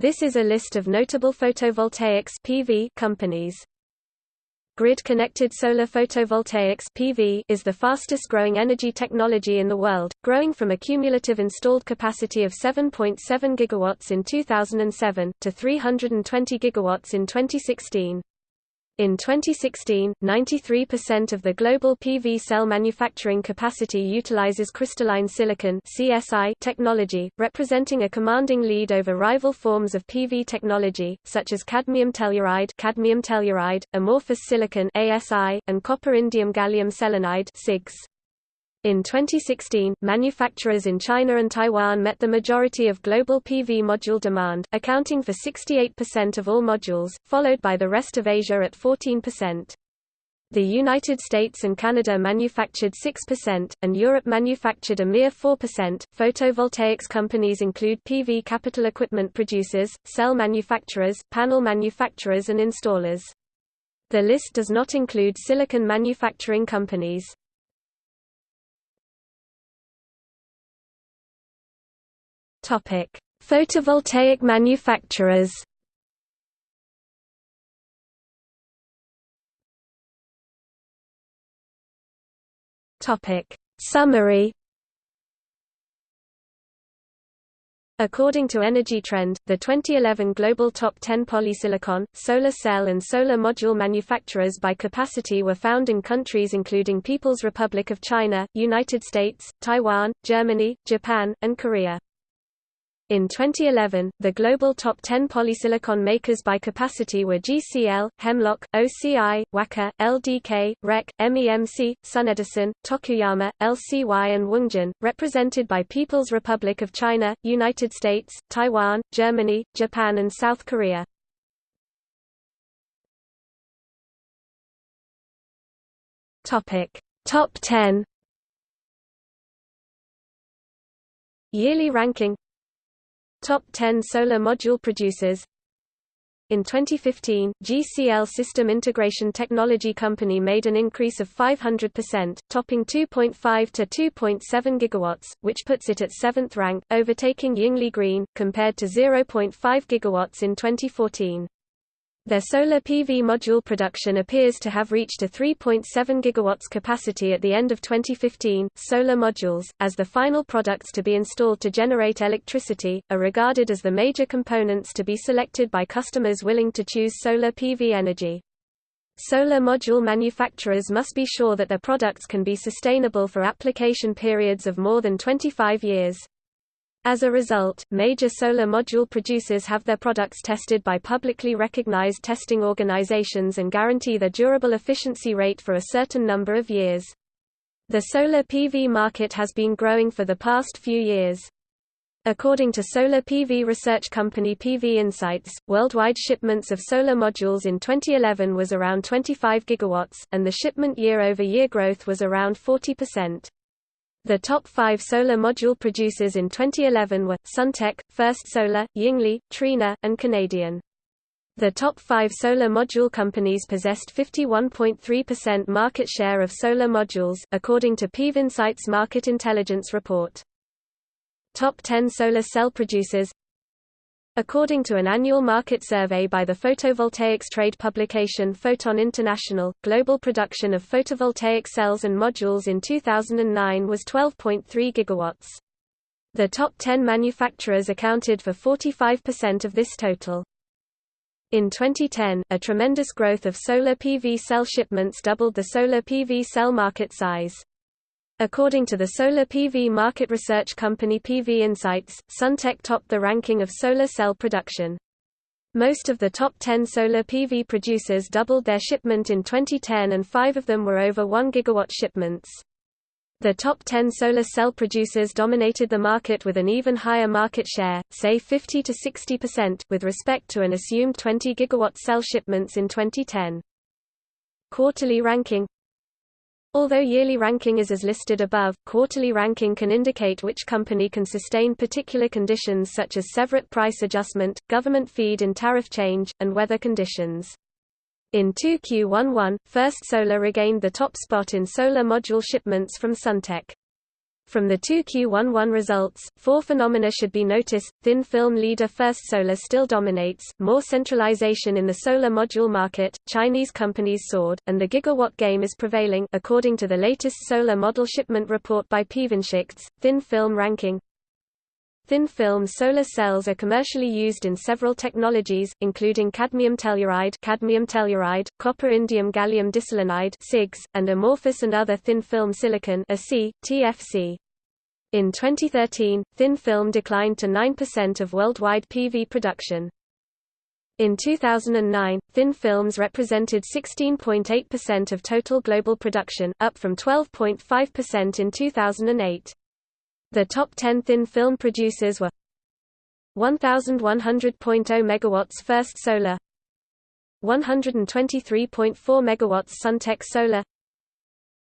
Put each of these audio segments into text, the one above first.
This is a list of notable photovoltaics PV companies. Grid-connected solar photovoltaics PV is the fastest-growing energy technology in the world, growing from a cumulative installed capacity of 7.7 gigawatts in 2007 to 320 gigawatts in 2016. In 2016, 93% of the global PV cell manufacturing capacity utilizes crystalline silicon (CSI) technology, representing a commanding lead over rival forms of PV technology such as cadmium telluride, cadmium telluride, amorphous silicon (ASI), and copper indium gallium selenide (CIGS). In 2016, manufacturers in China and Taiwan met the majority of global PV module demand, accounting for 68% of all modules, followed by the rest of Asia at 14%. The United States and Canada manufactured 6%, and Europe manufactured a mere 4%. Photovoltaics companies include PV capital equipment producers, cell manufacturers, panel manufacturers, and installers. The list does not include silicon manufacturing companies. Topic: Photovoltaic manufacturers. Topic: Summary. According to Energy Trend, the 2011 global top 10 polysilicon, solar cell and solar module manufacturers by capacity were found in countries including People's Republic of China, United States, Taiwan, Germany, Japan, and Korea. In 2011, the global top 10 polysilicon makers by capacity were GCL, Hemlock, OCI, Wacker, LDK, REC, MEMC, SunEdison, Tokuyama, LCY and Woongjin, represented by People's Republic of China, United States, Taiwan, Germany, Japan and South Korea. Top 10 Yearly ranking Top 10 solar module producers in 2015, GCL System Integration Technology Company made an increase of 500%, topping 2.5 to 2.7 gigawatts, which puts it at 7th rank, overtaking Yingli Green, compared to 0.5 gigawatts in 2014. Their solar PV module production appears to have reached a 3.7 gigawatts capacity at the end of 2015. Solar modules, as the final products to be installed to generate electricity, are regarded as the major components to be selected by customers willing to choose solar PV energy. Solar module manufacturers must be sure that their products can be sustainable for application periods of more than 25 years. As a result, major solar module producers have their products tested by publicly recognized testing organizations and guarantee their durable efficiency rate for a certain number of years. The solar PV market has been growing for the past few years. According to solar PV research company PV Insights, worldwide shipments of solar modules in 2011 was around 25 gigawatts, and the shipment year-over-year -year growth was around 40%. The top five solar module producers in 2011 were, Suntech, First Solar, Yingli, Trina, and Canadian. The top five solar module companies possessed 51.3% market share of solar modules, according to PVinsights Market Intelligence Report. Top 10 solar cell producers According to an annual market survey by the photovoltaics trade publication Photon International, global production of photovoltaic cells and modules in 2009 was 12.3 gigawatts. The top 10 manufacturers accounted for 45% of this total. In 2010, a tremendous growth of solar PV cell shipments doubled the solar PV cell market size. According to the solar PV market research company PV Insights, Suntech topped the ranking of solar cell production. Most of the top 10 solar PV producers doubled their shipment in 2010 and five of them were over 1 gigawatt shipments. The top 10 solar cell producers dominated the market with an even higher market share, say 50 to 60%, with respect to an assumed 20 gigawatt cell shipments in 2010. Quarterly ranking Although yearly ranking is as listed above, quarterly ranking can indicate which company can sustain particular conditions such as separate price adjustment, government feed in tariff change, and weather conditions. In 2Q11, First Solar regained the top spot in solar module shipments from Suntech. From the 2Q11 results, four phenomena should be noticed. Thin film leader First Solar still dominates, more centralization in the solar module market, Chinese companies soared, and the gigawatt game is prevailing according to the latest solar model shipment report by PVinsights, thin film ranking. Thin film solar cells are commercially used in several technologies, including cadmium telluride, cadmium telluride, copper indium gallium diselenide (CIGS), and amorphous and other thin film silicon (AC, TFC). In 2013, thin film declined to 9% of worldwide PV production. In 2009, thin films represented 16.8% of total global production, up from 12.5% in 2008. The top 10 thin film producers were 1100.0 megawatts First Solar 123.4 megawatts Suntech Solar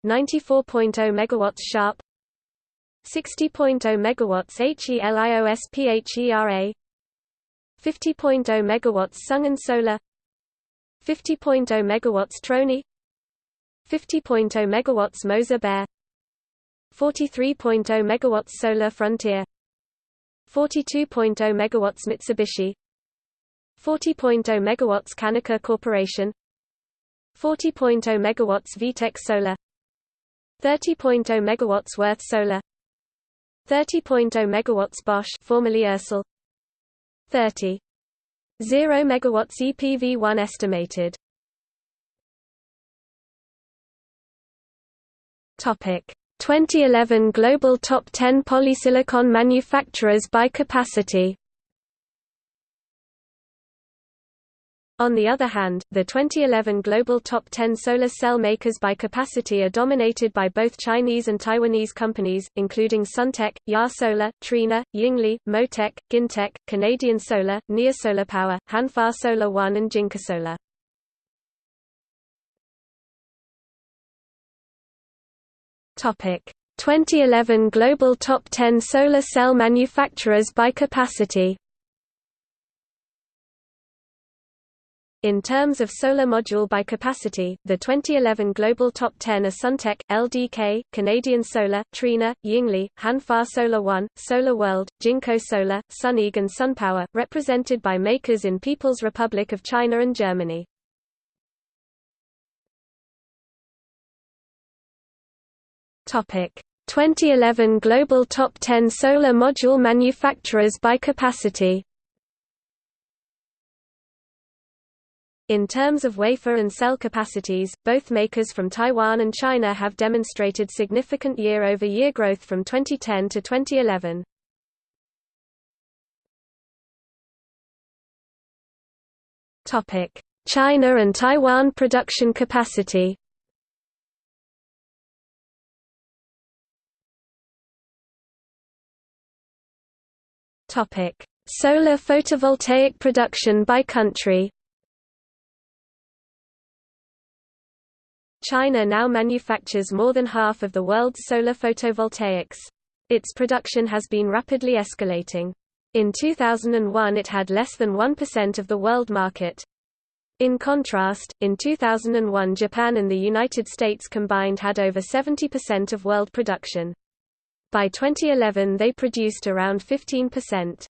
94.0 megawatts Sharp 60.0 megawatts HELIOSPHERA 50.0 megawatts Sungen Solar 50.0 megawatts Trony 50.0 megawatts Moser Baer 43.0 megawatts Solar Frontier 42.0 megawatts Mitsubishi 40.0 megawatts Kaneka Corporation 40.0 megawatts VTEC Solar 30.0 megawatts Würth Solar 30.0 megawatts Bosch formerly Ersol 30 0 megawatts EPV1 estimated. Topic 2011 Global Top 10 Polysilicon Manufacturers by Capacity. On the other hand, the 2011 global top 10 solar cell makers by capacity are dominated by both Chinese and Taiwanese companies, including Suntech, JA Solar, Trina, Yingli, Motech, Gintech, Canadian Solar, Neo Solar Power, Hanwha Solar One and Jinko 2011 Global Top 10 Solar Cell Manufacturers by Capacity In terms of solar module by capacity, the 2011 Global Top 10 are Suntech, LDK, Canadian Solar, Trina, Yingli, Hanwha Solar One, Solar World, Jinko Solar, Suneag and SunPower, represented by makers in People's Republic of China and Germany. 2011 Global Top 10 Solar Module Manufacturers by Capacity. In terms of wafer and cell capacities, both makers from Taiwan and China have demonstrated significant year-over-year -year growth from 2010 to 2011. China and Taiwan production capacity Topic: Solar photovoltaic production by country. China now manufactures more than half of the world's solar photovoltaics. Its production has been rapidly escalating. In 2001 it had less than 1% of the world market. In contrast, in 2001 Japan and the United States combined had over 70% of world production. By 2011 they produced around 15%.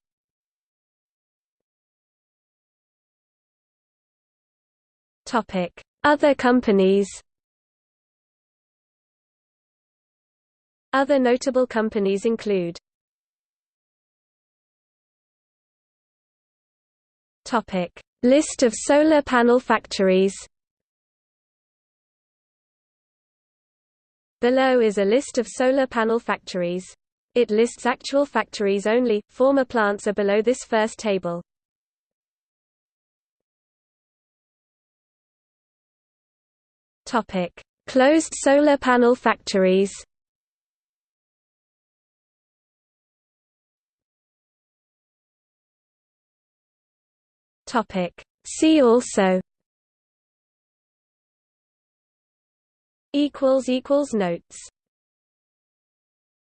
Topic: Other companies. Other notable companies include List of solar panel factories Below is a list of solar panel factories. It lists actual factories only, former plants are below this first table. Closed solar panel factories. See also notes